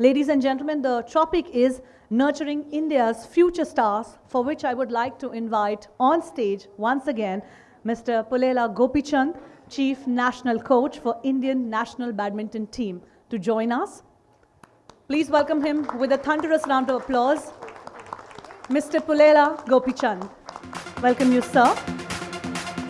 Ladies and gentlemen, the topic is nurturing India's future stars, for which I would like to invite on stage once again Mr. Pulela Gopichand, Chief National Coach for Indian National Badminton Team, to join us. Please welcome him with a thunderous round of applause. Mr. Pulela Gopichand. Welcome you, sir.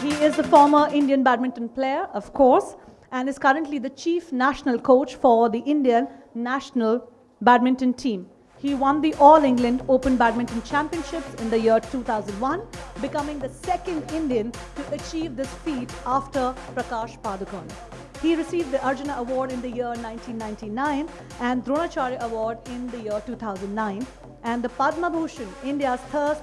He is a former Indian badminton player, of course, and is currently the chief national coach for the Indian national badminton team. He won the All England Open Badminton Championships in the year 2001, becoming the second Indian to achieve this feat after Prakash Padukone. He received the Arjuna Award in the year 1999 and Dronacharya Award in the year 2009 and the Padma Bhushan, India's third,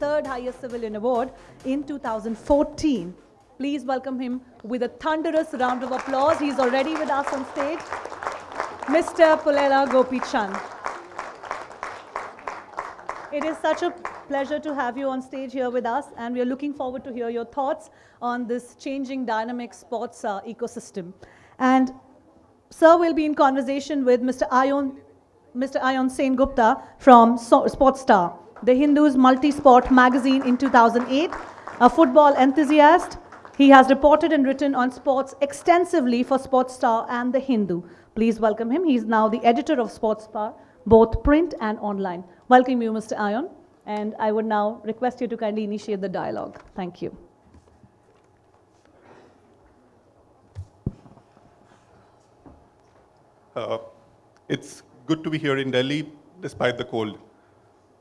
third highest civilian award in 2014. Please welcome him with a thunderous round of applause. He's already with us on stage. Mr. Pulela Gopi Chand. It is such a pleasure to have you on stage here with us, and we are looking forward to hear your thoughts on this changing dynamic sports uh, ecosystem. And Sir we'll be in conversation with Mr. Ayon, Mr. Ayon Sen Gupta from so Sports Star, the Hindu's multi-sport magazine in 2008, a football enthusiast. He has reported and written on sports extensively for Sports Star and the Hindu. Please welcome him. He's now the editor of Sports Star, both print and online. Welcome you, Mr. Ayon. And I would now request you to kindly initiate the dialogue. Thank you. Uh, it's good to be here in Delhi despite the cold.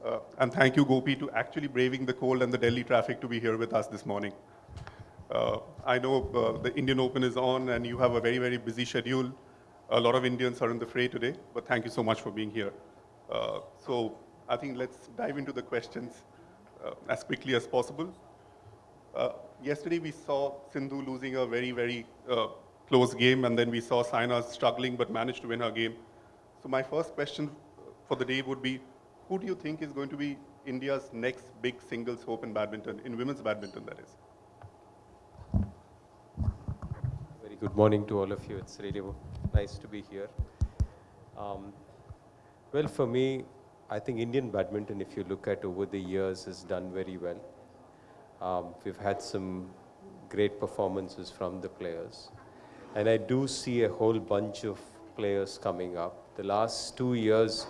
Uh, and thank you, Gopi, to actually braving the cold and the Delhi traffic to be here with us this morning. Uh, I know uh, the Indian Open is on and you have a very, very busy schedule. A lot of Indians are in the fray today, but thank you so much for being here. Uh, so I think let's dive into the questions uh, as quickly as possible. Uh, yesterday we saw Sindhu losing a very, very uh, close game, and then we saw Saina struggling but managed to win her game. So my first question for the day would be, who do you think is going to be India's next big singles hope in badminton, in women's badminton that is? Very good morning to all of you. It's really nice to be here. Um, well, for me, I think Indian badminton, if you look at over the years, has done very well. Um, we've had some great performances from the players. And I do see a whole bunch of players coming up. The last two years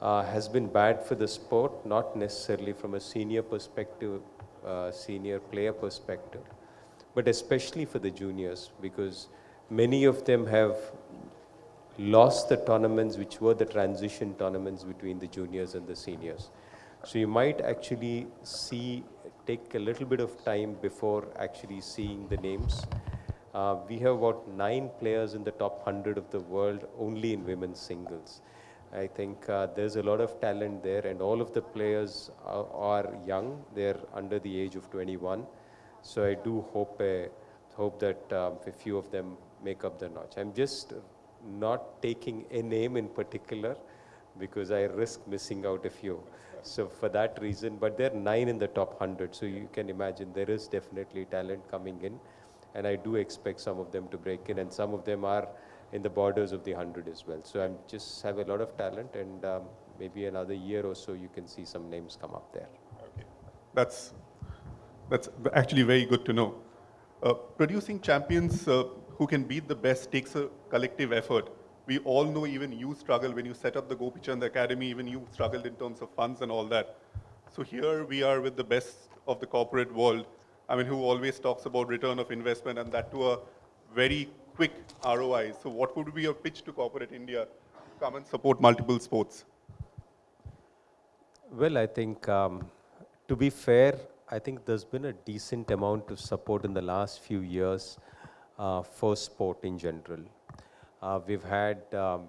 uh, has been bad for the sport, not necessarily from a senior perspective, uh, senior player perspective, but especially for the juniors because many of them have lost the tournaments which were the transition tournaments between the juniors and the seniors. So you might actually see, take a little bit of time before actually seeing the names. Uh, we have about nine players in the top 100 of the world only in women's singles. I think uh, there's a lot of talent there and all of the players are, are, young. They're under the age of 21. So I do hope, uh, hope that um, a few of them make up the notch. I'm just not taking a name in particular because I risk missing out a few. So for that reason, but there are nine in the top 100. So you can imagine there is definitely talent coming in. And I do expect some of them to break in and some of them are in the borders of the 100 as well. So I am just have a lot of talent and um, maybe another year or so you can see some names come up there. Okay. That's, that's actually very good to know. Uh, producing champions uh, who can beat the best takes a collective effort. We all know even you struggle when you set up the Gopichand Academy, even you struggled in terms of funds and all that. So here we are with the best of the corporate world, I mean, who always talks about return of investment and that to a very quick ROI. So what would be your pitch to corporate India? To come and support multiple sports. Well, I think, um, to be fair, I think there's been a decent amount of support in the last few years uh, for sport in general. Uh, we've had um,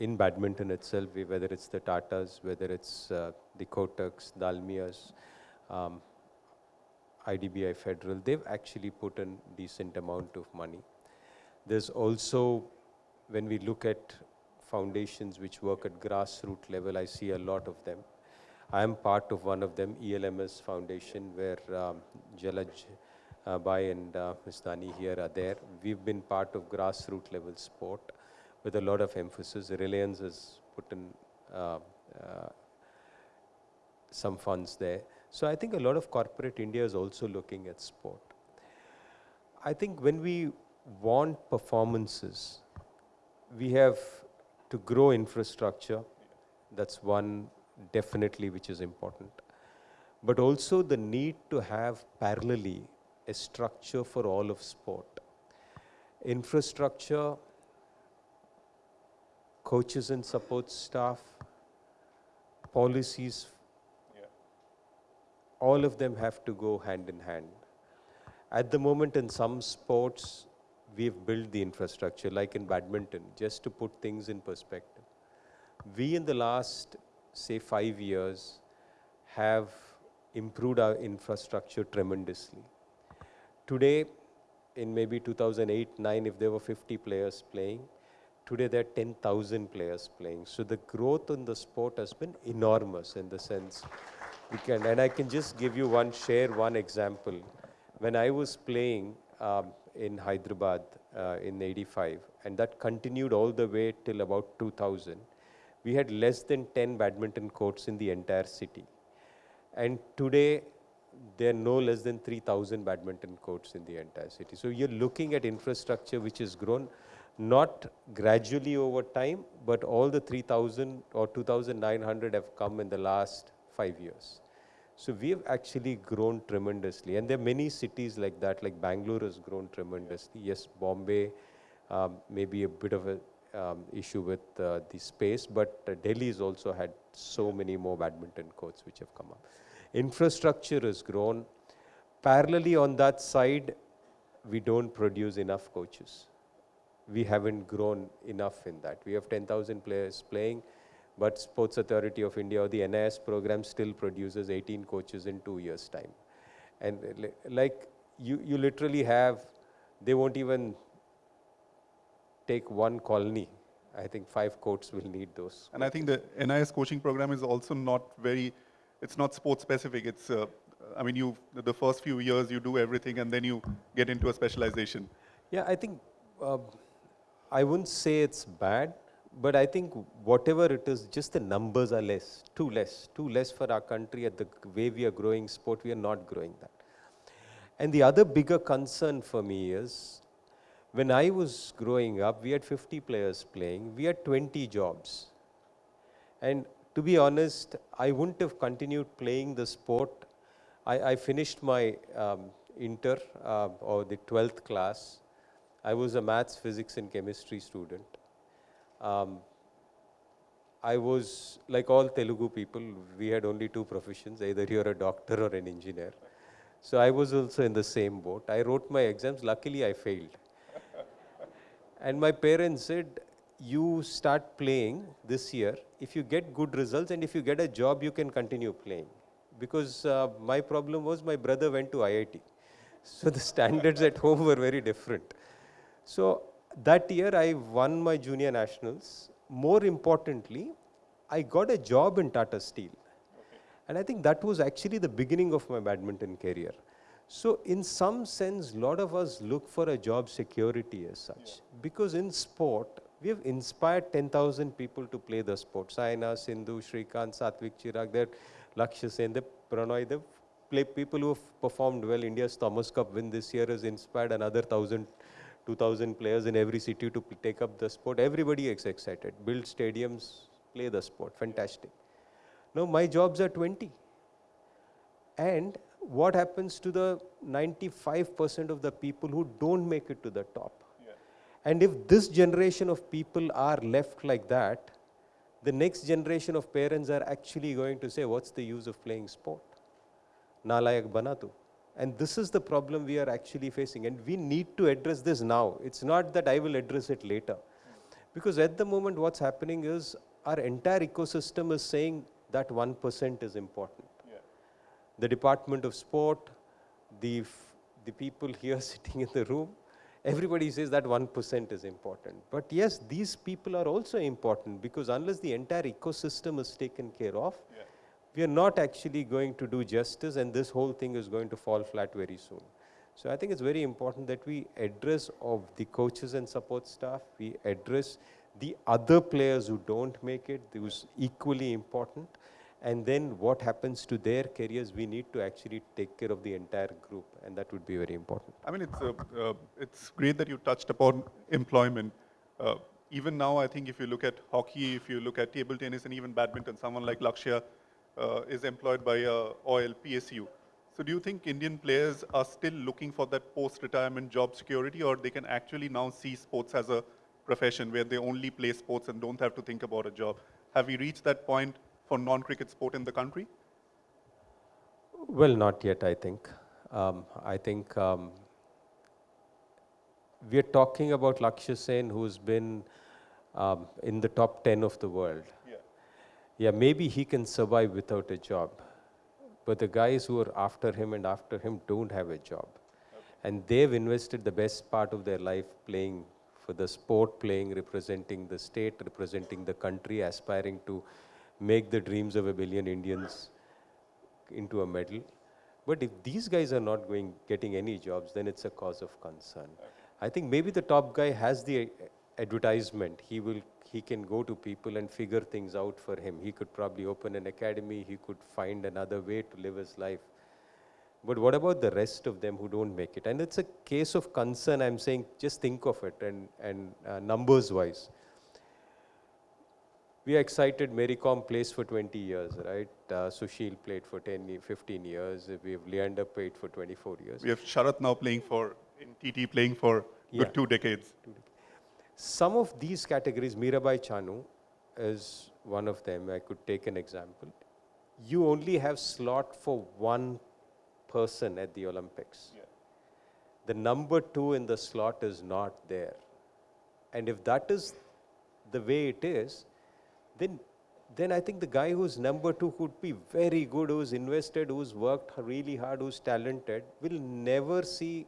in badminton itself, whether it's the Tatas, whether it's uh, the Kotaks, Dalmias, um, IDBI Federal, they've actually put in decent amount of money. There's also, when we look at foundations which work at grassroots level, I see a lot of them. I am part of one of them, ELMS Foundation, where um, Jalaj uh, Bai and uh, Ms. Dani here are there. We've been part of grassroots level sport. with a lot of emphasis. Reliance has put in uh, uh, some funds there. So I think a lot of corporate India is also looking at sport. I think when we want performances, we have to grow infrastructure. That's one definitely which is important. But also the need to have parallelly a structure for all of sport. Infrastructure, coaches and support staff, policies, all of them have to go hand in hand. At the moment in some sports, we've built the infrastructure, like in badminton, just to put things in perspective. We in the last, say, five years, have improved our infrastructure tremendously. Today, in maybe 2008-9, if there were 50 players playing, today there are 10,000 players playing. So the growth in the sport has been enormous in the sense we can, and I can just give you one, share one example. When I was playing um, in Hyderabad uh, in 85, and that continued all the way till about 2000, we had less than 10 badminton courts in the entire city. And today, there are no less than 3,000 badminton courts in the entire city. So you're looking at infrastructure which has grown not gradually over time, but all the 3,000 or 2,900 have come in the last five years. So we have actually grown tremendously. And there are many cities like that, like Bangalore has grown tremendously. Yes, Bombay um, may be a bit of an um, issue with uh, the space, but uh, Delhi has also had so many more badminton courts which have come up. Infrastructure has grown. Parallelly on that side, we don't produce enough coaches. We haven't grown enough in that. We have 10,000 players playing, but Sports Authority of India or the NIS program still produces 18 coaches in two years' time. And like you, you literally have, they won't even take one colony I think five courts will need those. And I think the NIS coaching program is also not very, it's not sport specific. It's, uh, I mean, you the first few years you do everything and then you get into a specialization. Yeah, I think, uh, I wouldn't say it's bad, but I think whatever it is, just the numbers are less, too less, too less for our country at the way we are growing sport, we are not growing that. And the other bigger concern for me is when I was growing up, we had 50 players playing, we had 20 jobs. And to be honest, I wouldn't have continued playing the sport. I, I finished my um, inter uh, or the 12th class. I was a maths, physics, and chemistry student. Um, I was, like all Telugu people, we had only two professions, either you're a doctor or an engineer. So I was also in the same boat. I wrote my exams, luckily I failed. And my parents said, you start playing this year. If you get good results and if you get a job, you can continue playing. Because uh, my problem was my brother went to IIT. So the standards at home were very different. So that year I won my junior nationals. More importantly, I got a job in Tata Steel. And I think that was actually the beginning of my badminton career. So in some sense, a lot of us look for a job security as such. Yeah. Because in sport, we have inspired 10,000 people to play the sport. Saina, Sindhu, Srikanth, Satvik Chirag, they're Lakshya Sen, they Prannoy, they play people who have performed well. India's Thomas Cup win this year has inspired another 1,000, 2,000 players in every city to take up the sport. Everybody is excited. Build stadiums, play the sport. Fantastic. Now my jobs are 20. And what happens to the 95% of the people who don't make it to the top? Yeah. And if this generation of people are left like that, the next generation of parents are actually going to say, what's the use of playing sport? Nalayak banatu. And this is the problem we are actually facing. And we need to address this now. It's not that I will address it later. Because at the moment, what's happening is our entire ecosystem is saying that 1% is important the Department of Sport, the, the people here sitting in the room, everybody says that 1% is important. But yes, these people are also important because unless the entire ecosystem is taken care of, yeah. we are not actually going to do justice and this whole thing is going to fall flat very soon. So I think it's very important that we address of the coaches and support staff, we address the other players who don't make it, who's equally important, and then what happens to their careers, we need to actually take care of the entire group, and that would be very important. I mean, it's, uh, uh, it's great that you touched upon employment. Uh, even now, I think if you look at hockey, if you look at table tennis and even badminton, someone like Lakshya uh, is employed by uh, OIL PSU. So do you think Indian players are still looking for that post-retirement job security or they can actually now see sports as a profession where they only play sports and don't have to think about a job? Have we reached that point for non-cricket sport in the country? Well, not yet, I think. Um, I think um, we are talking about Lakshya Sen, who's been um, in the top 10 of the world. Yeah. Yeah, maybe he can survive without a job. But the guys who are after him and after him don't have a job. And they've invested the best part of their life playing for the sport, playing, representing the state, representing the country, aspiring to make the dreams of a billion Indians into a medal. But if these guys are not going, getting any jobs, then it's a cause of concern. I think maybe the top guy has the advertisement. He will he can go to people and figure things out for him. He could probably open an academy, he could find another way to live his life. But what about the rest of them who don't make it? And it's a case of concern. I'm saying just think of it and, and uh, numbers wise. We are excited. Mary Kom plays for 20 years, right? Uh, Sushil played for 10, 15 years. We have Leander played for 24 years. We have Sharath now playing for, in TT playing for good two decades. Some of these categories, Mirabai Chanu is one of them. I could take an example. You only have slot for one person at the Olympics. Yeah. The number two in the slot is not there. And if that is the way it is, then then I think the guy who's number two could be very good, who's invested, who's worked really hard, who's talented, will never see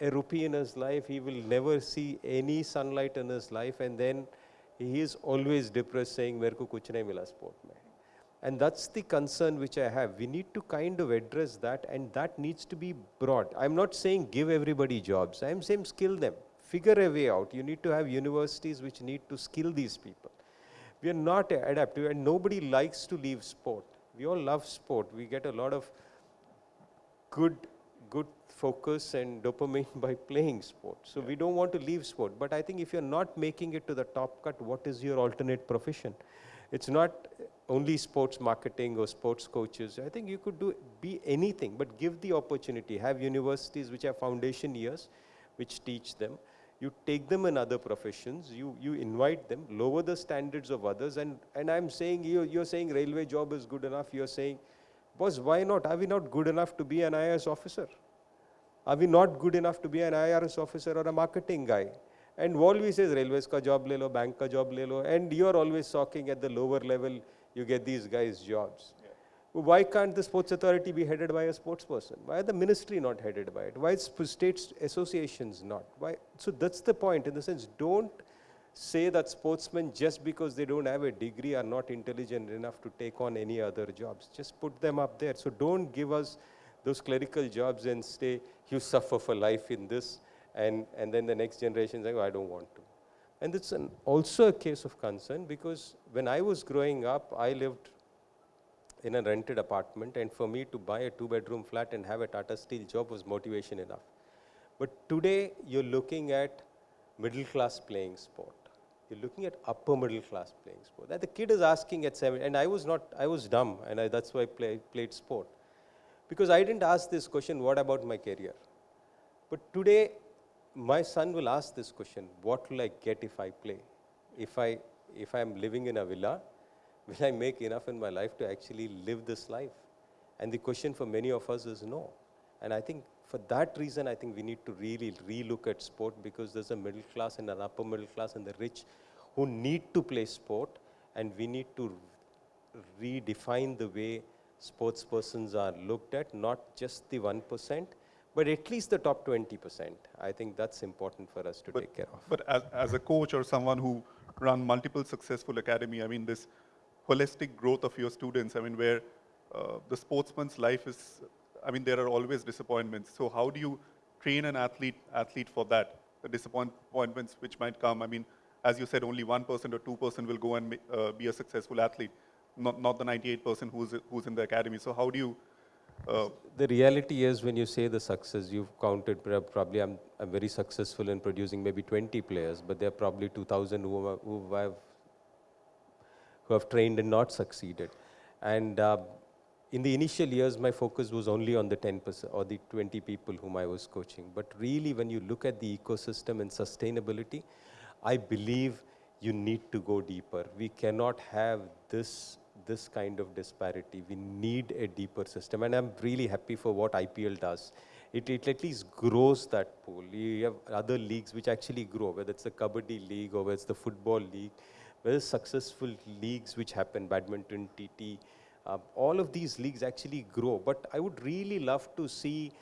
a rupee in his life. He will never see any sunlight in his life. And then he is always depressed saying, Merko kuch nahi mila sport mein. And that's the concern which I have. We need to kind of address that and that needs to be brought. I'm not saying give everybody jobs. I'm saying skill them. Figure a way out. You need to have universities which need to skill these people we are not adaptive, and nobody likes to leave sport. We all love sport. We get a lot of good good focus and dopamine by playing sport. So we don't want to leave sport. But I think if you're not making it to the top cut, what is your alternate profession? It's not only sports marketing or sports coaches. I think you could do be anything, but give the opportunity. Have universities which have foundation years, which teach them. You take them in other professions. You you invite them. Lower the standards of others. And and I'm saying you you're saying railway job is good enough. You're saying, boss, why not? Are we not good enough to be an IAS officer? Are we not good enough to be an IRS officer or a marketing guy? And always says railways ka job le lo, bank ka job le lo, and you're always talking at the lower level, you get these guys jobs. Why can't the sports authority be headed by a sports person? Why are the ministry not headed by it? Why is state associations not? Why? So that's the point in the sense, don't say that sportsmen just because they don't have a degree are not intelligent enough to take on any other jobs. Just put them up there. So don't give us those clerical jobs and say you suffer for life in this and, and then the next generation saying, oh, I don't want to. And it's an, also a case of concern because when I was growing up, I lived in a rented apartment and for me to buy a two bedroom flat and have a Tata Steel job was motivation enough. But today you're looking at middle class playing sport. You're looking at upper middle class playing sport. And the kid is asking at seven, and I was not, I was dumb, and I, that's why I play, played sport. Because I didn't ask this question, what about my career? But today, my son will ask this question, what will I get if I play? If I, if I'm living in a villa, will I make enough in my life to actually live this life? And the question for many of us is no. And I think for that reason, I think we need to really relook at sport because there's a middle class and an upper middle class and the rich who need to play sport, and we need to redefine the way sports persons are looked at, not just the 1%, but at least the top 20%. I think that's important for us to But, take care of. but as, as a coach or someone who run multiple successful academy, I mean, this holistic growth of your students, I mean, where uh, the sportsman's life is, I mean, there are always disappointments. So how do you train an athlete, athlete for that? The disappointments which might come. I mean, as you said, only 1% person or 2% will go and uh, be a successful athlete, not, not the 98% who's, who's in the academy. So how do you, uh, The reality is when you say the success, you've counted probably I'm, I'm very successful in producing maybe 20 players, but there are probably 2,000 who, who have who have trained and not succeeded. And uh, in the initial years, my focus was only on the 10% or the 20 people whom I was coaching. But really, when you look at the ecosystem and sustainability, I believe you need to go deeper. We cannot have this this kind of disparity. We need a deeper system. And I'm really happy for what IPL does. It, it at least grows that pool. You have other leagues which actually grow, whether it's the Kabaddi League or whether it's the Football League, it's successful leagues which happen, badminton, TT, uh, all of these leagues actually grow. But I would really love to see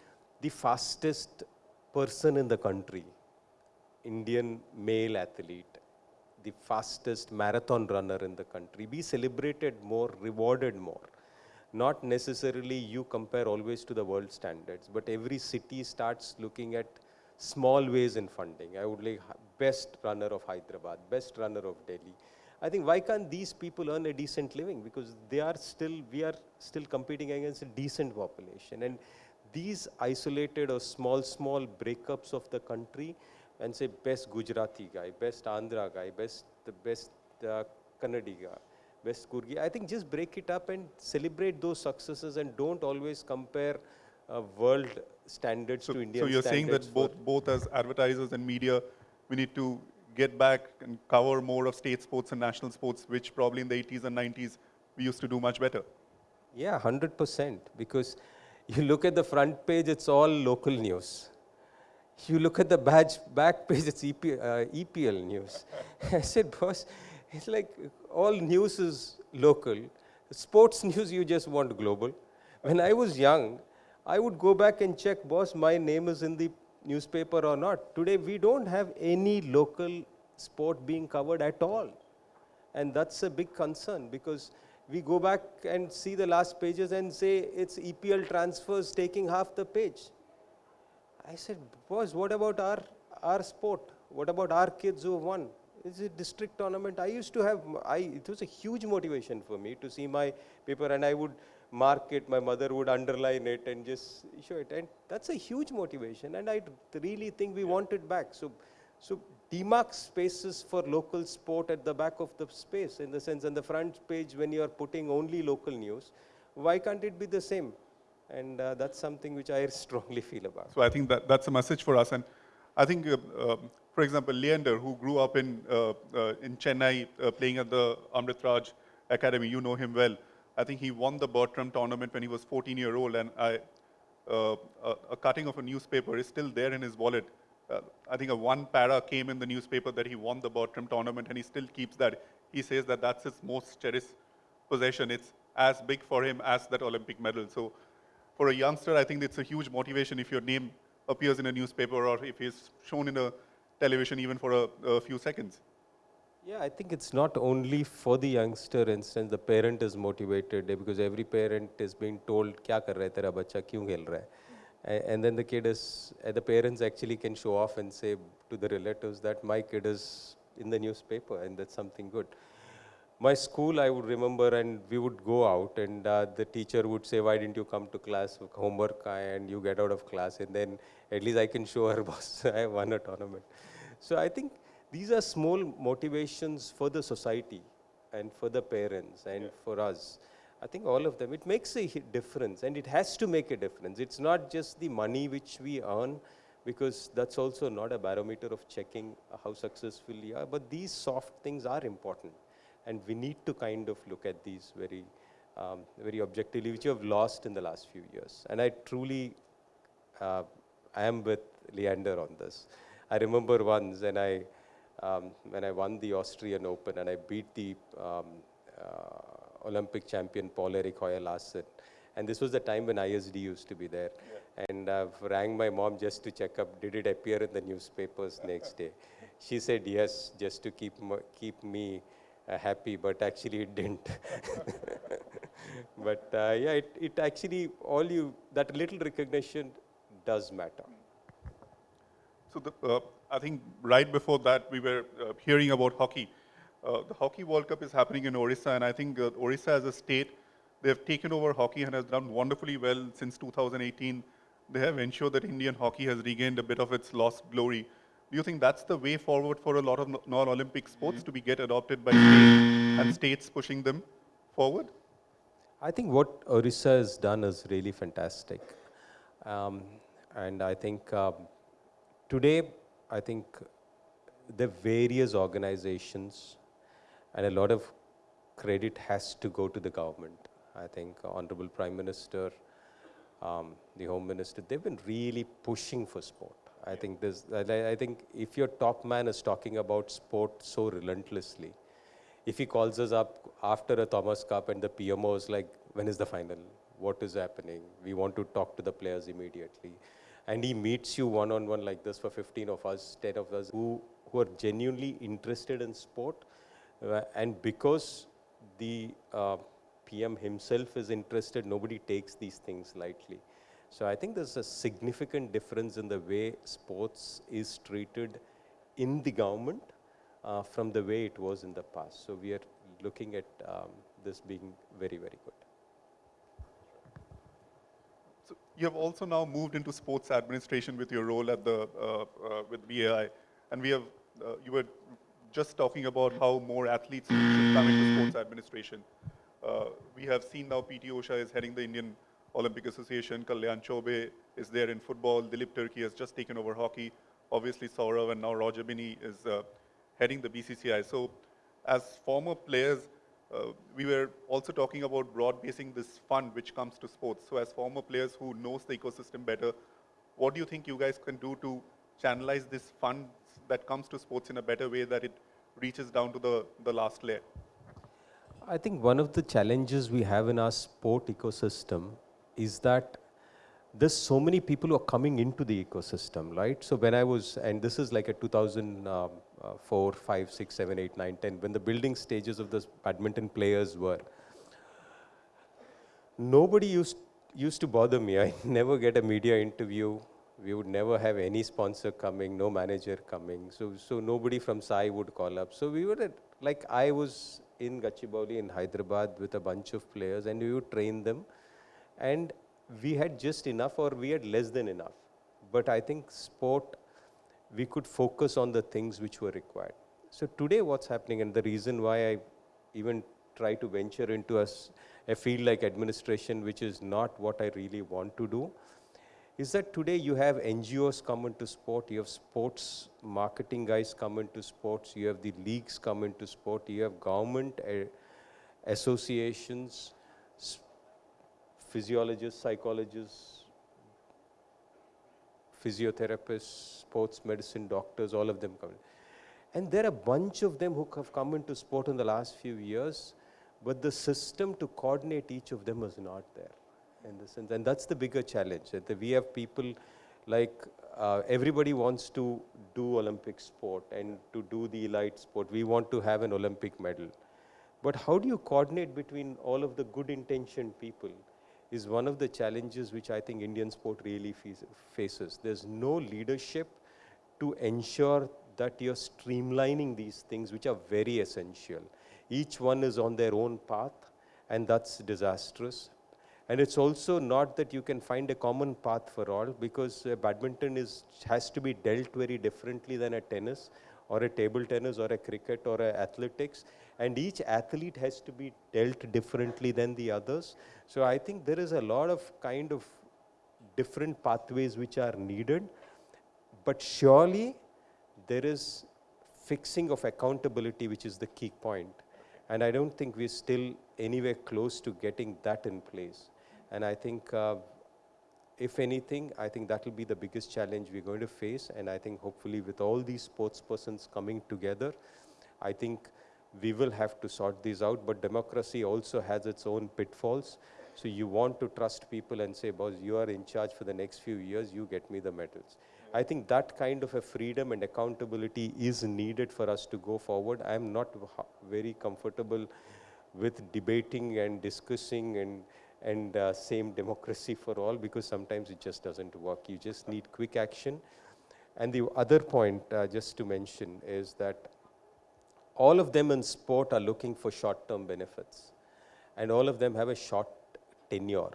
the fastest person in the country, Indian male athlete, the fastest marathon runner in the country, be celebrated more, rewarded more. Not necessarily you compare always to the world standards, but every city starts looking at small ways in funding. I would like best runner of Hyderabad, best runner of Delhi. I think why can't these people earn a decent living? Because they are still, we are still competing against a decent population. And these isolated or small, small breakups of the country and say best Gujarati guy, best Andhra guy, best the best uh, Kannadi guy, best Kurgi. I think just break it up and celebrate those successes and don't always compare uh, world standards so, to Indian so you're saying that both, both as advertisers and media, we need to get back and cover more of state sports and national sports, which probably in the 80s and 90s we used to do much better. Yeah, 100%. Because you look at the front page, it's all local news. You look at the badge back page, it's EP, uh, EPL news. I said, boss, it's like all news is local. Sports news, you just want global. When I was young, I would go back and check, boss, my name is in the newspaper or not. Today, we don't have any local sport being covered at all. And that's a big concern because we go back and see the last pages and say it's EPL transfers taking half the page. I said, boss, what about our, our sport? What about our kids who won? It's a district tournament. I used to have, I, it was a huge motivation for me to see my paper and I would mark it, my mother would underline it and just show it. And that's a huge motivation and I really think we want it back. So, so demark spaces for local sport at the back of the space in the sense on the front page when you are putting only local news, why can't it be the same? And uh, that's something which I strongly feel about. So I think that that's a message for us. And I think, uh, um for example, Leander, who grew up in, uh, uh, in Chennai uh, playing at the Amrit Raj Academy, you know him well. I think he won the Bertram tournament when he was 14 year old, and I, uh, a, a cutting of a newspaper is still there in his wallet. Uh, I think a one para came in the newspaper that he won the Bertram tournament, and he still keeps that. He says that that's his most cherished possession. It's as big for him as that Olympic medal. So for a youngster, I think it's a huge motivation if your name appears in a newspaper or if he's shown in a television even for a, a few seconds. Yeah, I think it's not only for the youngster instance, the parent is motivated eh, because every parent is being told, kya kar raha hai, tera bacha kyun khel raha? And then the kid is, eh, the parents actually can show off and say to the relatives that my kid is in the newspaper and that's something good. My school, I would remember, and we would go out and uh, the teacher would say, why didn't you come to class, homework, and you get out of class and then at least I can show her boss eh, I won a tournament. So I think these are small motivations for the society, and for the parents, and for us. I think all of them. It makes a difference, and it has to make a difference. It's not just the money which we earn, because that's also not a barometer of checking how successful we are. But these soft things are important, and we need to kind of look at these very, um, very objectively, which you have lost in the last few years. And I truly, uh, I am with Leander on this. I remember once when I, um, when I won the Austrian Open and I beat the um, uh, Olympic champion Poul-Erik Høyer Larsen. And this was the time when ISD used to be there. And I rang my mom just to check up, did it appear in the newspapers next day? She said yes, just to keep, keep me uh, happy, but actually it didn't. but uh, yeah, it, it actually, all you, that little recognition does matter. So the, uh, I think right before that, we were uh, hearing about hockey. Uh, the Hockey World Cup is happening in Orissa, and I think uh, Orissa as a state, they have taken over hockey and has done wonderfully well since 2018. They have ensured that Indian hockey has regained a bit of its lost glory. Do you think that's the way forward for a lot of non-Olympic sports mm to be get adopted by states and states pushing them forward? I think what Orissa has done is really fantastic. Um, and I think um, today, I think the various organizations and a lot of credit has to go to the government. I think Honorable Prime Minister, um, the Home Minister, they've been really pushing for sport. I think this, I think if your top man is talking about sport so relentlessly, if he calls us up after a Thomas Cup and the PMO is like, when is the final? What is happening? We want to talk to the players immediately. And he meets you one-on-one like this for 15 of us, 10 of us who, who are genuinely interested in sport. Uh, and because the uh, PM himself is interested, nobody takes these things lightly. So I think there's a significant difference in the way sports is treated in the government uh, from the way it was in the past. So we are looking at um, this being very, very good. So you have also now moved into sports administration with your role at the uh, uh, with BAI, and we have uh, you were just talking about how more athletes should come into sports administration. Uh, we have seen now PT Usha is heading the Indian Olympic Association, Kalyan Chaubey is there in football, Dilip Tirkey has just taken over hockey, obviously Sourav and now Roger Binny is uh, heading the BCCI. So as former players, uh, we were also talking about broad-basing this fund which comes to sports. So as former players who knows the ecosystem better, what do you think you guys can do to channelize this fund that comes to sports in a better way that it reaches down to the, the last layer? I think one of the challenges we have in our sport ecosystem is that there's so many people who are coming into the ecosystem, right? So when I was, and this is like a 2000, um, uh, 5, 6, 7, 8, 9, 10, when the building stages of the badminton players were, nobody used, used to bother me. I never get a media interview. We would never have any sponsor coming, no manager coming. So, so nobody from SAI would call up. So we were at, like I was in Gachibowli in Hyderabad with a bunch of players and we would train them and we had just enough or we had less than enough. But I think sport, we could focus on the things which were required. So today what's happening and the reason why I even try to venture into a, a field like administration, which is not what I really want to do, is that today you have NGOs come into sport, you have sports marketing guys come into sports, you have the leagues come into sport, you have government uh, associations, physiologists, psychologists, physiotherapists, sports medicine doctors, all of them come. And there are a bunch of them who have come into sport in the last few years, but the system to coordinate each of them is not there in the sense. And that's the bigger challenge, that we have people like uh, everybody wants to do Olympic sport and to do the elite sport. We want to have an Olympic medal. But how do you coordinate between all of the good intentioned people? Is one of the challenges which I think Indian sport really faces. There's no leadership to ensure that you're streamlining these things which are very essential. Each one is on their own path and that's disastrous. And it's also not that you can find a common path for all because uh, badminton is, has to be dealt very differently than a tennis or a table tennis or a cricket or a athletics and each athlete has to be dealt differently than the others. So I think there is a lot of kind of different pathways which are needed, but surely there is fixing of accountability which is the key. And I don't think we're still anywhere close to getting that in place. And I think uh, if anything, I think that will be the biggest challenge we're going to face. And I think hopefully with all these sports persons coming together, I think we will have to sort these out. But democracy also has its own pitfalls. So you want to trust people and say, boss, you are in charge for the next few years, you get me the medals. I think that kind of a freedom and accountability is needed for us to go forward. I am not very comfortable with debating and discussing and and uh, same democracy for all because sometimes it just doesn't work. You just need quick action. And the other point, uh, just to mention, is that all of them in sport are looking for short-term benefits. And all of them have a short tenure.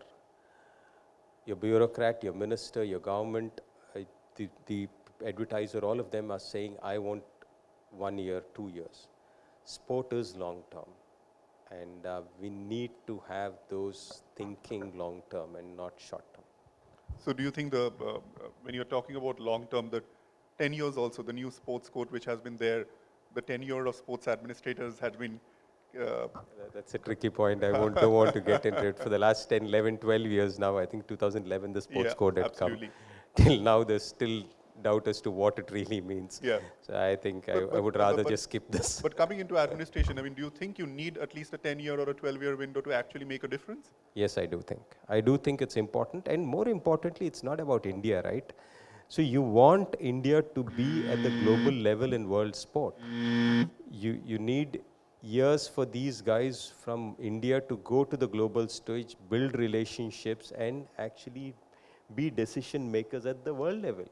Your bureaucrat, your minister, your government, uh, the, the advertiser, all of them are saying, I want one year, two years. Sport is long-term. And uh, we need to have those thinking long-term and not short-term. So do you think the, uh, uh, when you're talking about long-term, the 10 years also, the new sports code which has been there, the tenure of sports administrators had been uh, That's a tricky point. I won't, don't want to get into it. For the last 10, 11, 12 years now, I think 2011 the sports Yeah, code had absolutely. come. Till now, there's still doubt as to what it really means. Yeah. So I think I, But- I would rather but- just skip this. But coming into administration, I mean, do you think you need at least a 10-year or a 12-year window to actually make a difference? Yes, I do think. I do think it's important. And more importantly, it's not about India, right? So you want India to be at the global level in world sport. You, you need years for these guys from India to go to the global stage, build relationships, and actually be decision makers at the world level.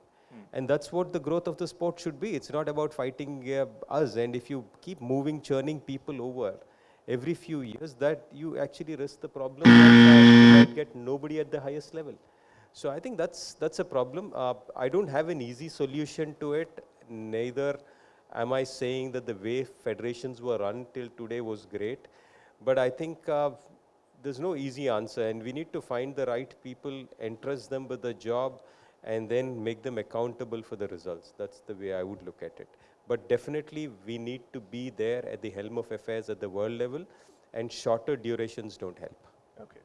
And that's what the growth of the sport should be. It's not about fighting uh, us. And if you keep moving, churning people over every few years, that you actually risk the problem that you get nobody at the highest level. So I think that's that's a problem. Uh, I don't have an easy solution to it. Neither am I saying that the way federations were run till today was great. But I think uh, there's no easy answer, and we need to find the right people, entrust them with the job, and then make them accountable for the results. That's the way I would look at it. But definitely, we need to be there at the helm of affairs at the world level, and shorter durations don't help. Okay.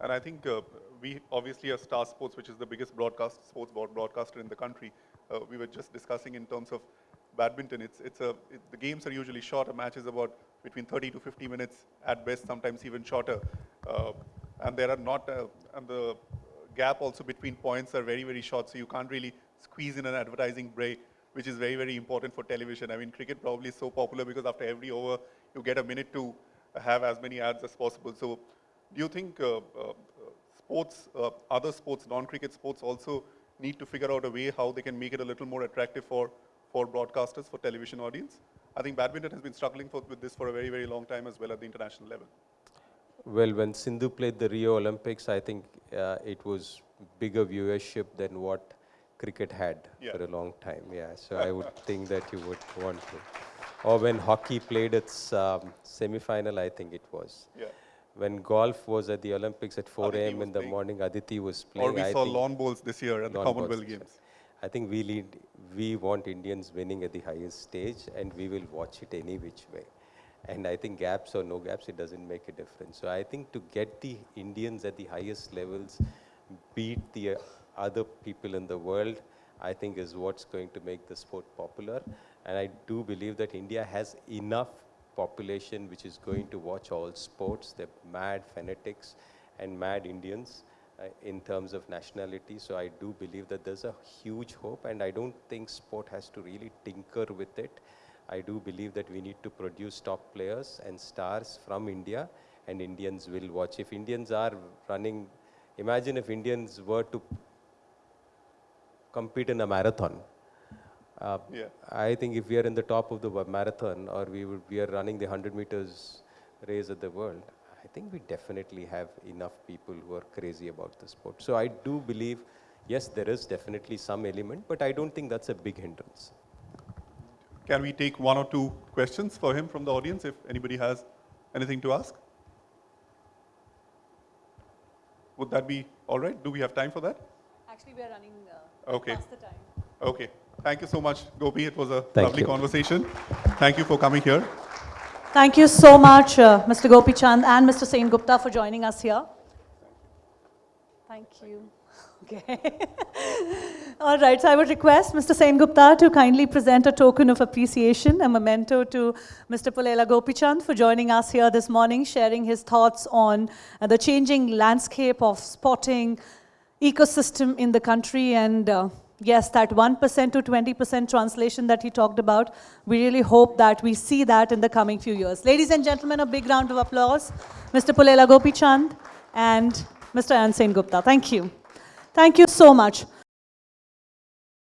And I think uh, we obviously are Star Sports, which is the biggest broadcast sports broad- broadcaster in the country. Uh, we were just discussing in terms of badminton. It's it's a it, the games are usually short. A match is about between 30 to 50 minutes at best, sometimes even shorter. Uh, and there are not uh, and the gap also between points are very very short. So you can't really squeeze in an advertising break, which is very very important for television. I mean, cricket probably is so popular because after every over you get a minute to have as many ads as possible. So do you think uh, uh, sports, uh, other sports, non-cricket sports also need to figure out a way how they can make it a little more attractive for, for broadcasters, for television audience? I think badminton has been struggling for, with this for a very, very long time as well at the international level. Well, when Sindhu played the Rio Olympics, I think uh, it was bigger viewership than what cricket had Yeah. for a long time. Yeah, so I would think that you would want to. Or when hockey played its um, semi-final, I think it was. Yeah. When golf was at the Olympics at 4 a.m. in the playing. morning, Aditi was playing. Or we I saw lawn bowls this year at the Commonwealth. Games. I think we lead, we want Indians winning at the highest stage, and we will watch it any which way. And I think gaps or no gaps, it doesn't make a difference. So I think to get the Indians at the highest levels, beat the other people in the world, I think is what's going to make the sport popular. And I do believe that India has enough population which is going to watch all sports. They're mad fanatics and mad Indians uh, in terms of nationality. So I do believe that there's a huge hope, and I don't think sport has to really tinker with it. I do believe that we need to produce top players and stars from India, and Indians will watch. If Indians are running, imagine if Indians were to compete in a marathon. Uh, Yeah. I think if we are in the top of the marathon or we, would, we are running the 100 meters race of the world, I think we definitely have enough people who are crazy about the sport. So I do believe, yes, there is definitely some element, but I don't think that's a big hindrance. Can we take one or two questions for him from the audience if anybody has anything to ask? Would that be all right? Do we have time for that? Actually, we are running Okay. past the time. Okay. Thank you so much, Gopi. It was a Thank lovely you. conversation. Thank you for coming here. Thank you so much, uh, Mr. Gopi Chand and Mr. Sen Gupta for joining us here. Thank you. Okay. All right, so I would request Mr. Sen Gupta to kindly present a token of appreciation, a memento to Mr. Pulela Gopichand for joining us here this morning, sharing his thoughts on uh, the changing landscape of sporting ecosystem in the country and uh, yes, that 1% to 20% translation that he talked about, we really hope that we see that in the coming few years. Ladies and gentlemen, a big round of applause. Mr. Pulela Gopichand and Mr. Ansen Gupta. Thank you. Thank you so much.